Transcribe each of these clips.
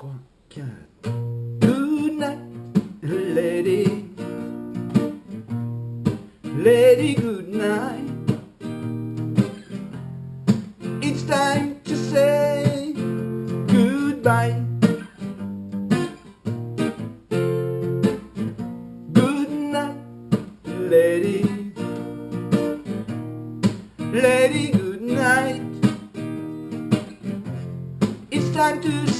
3, 4. Good night, lady. Lady, good night. It's time to say goodbye. Good night, lady. Lady, good night. It's time to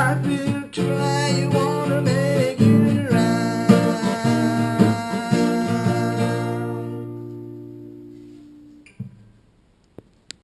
I've been trying.